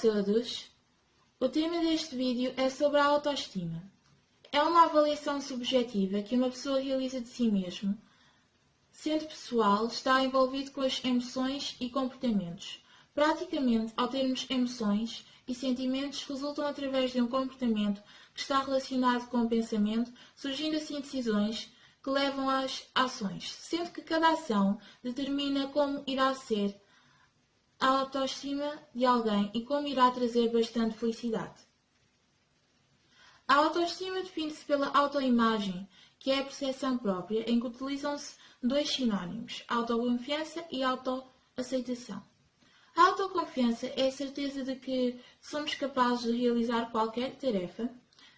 todos! O tema deste vídeo é sobre a autoestima. É uma avaliação subjetiva que uma pessoa realiza de si mesmo. Sendo pessoal, está envolvido com as emoções e comportamentos. Praticamente, ao termos emoções e sentimentos, resultam através de um comportamento que está relacionado com o pensamento, surgindo assim decisões que levam às ações, sendo que cada ação determina como irá ser a autoestima de alguém e como irá trazer bastante felicidade. A autoestima define-se pela autoimagem, que é a percepção própria, em que utilizam-se dois sinónimos, autoconfiança e autoaceitação. A autoconfiança é a certeza de que somos capazes de realizar qualquer tarefa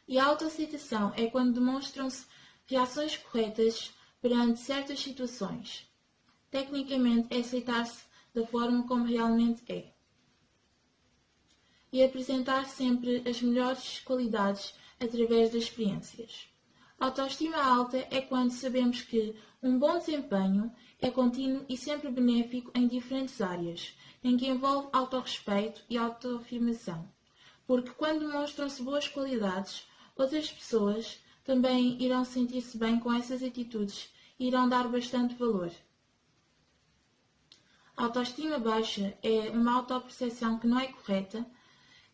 e a autoaceitação é quando demonstram-se reações corretas perante certas situações. Tecnicamente, é aceitar-se da forma como realmente é. E apresentar sempre as melhores qualidades através das experiências. Autoestima alta é quando sabemos que um bom desempenho é contínuo e sempre benéfico em diferentes áreas, em que envolve autorrespeito e autoafirmação. Porque quando demonstram-se boas qualidades, outras pessoas também irão sentir-se bem com essas atitudes e irão dar bastante valor. A autoestima baixa é uma autoperceção que não é correta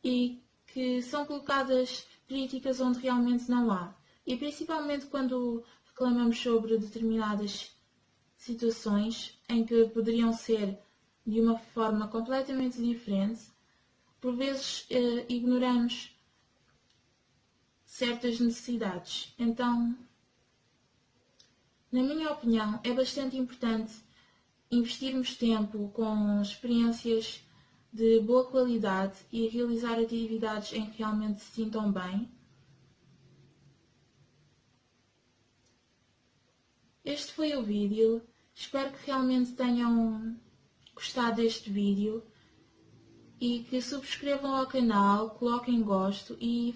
e que são colocadas críticas onde realmente não há. E principalmente quando reclamamos sobre determinadas situações em que poderiam ser de uma forma completamente diferente, por vezes eh, ignoramos certas necessidades. Então, na minha opinião, é bastante importante investirmos tempo com experiências de boa qualidade e realizar atividades em que realmente se sintam bem. Este foi o vídeo. Espero que realmente tenham gostado deste vídeo e que subscrevam ao canal, coloquem gosto e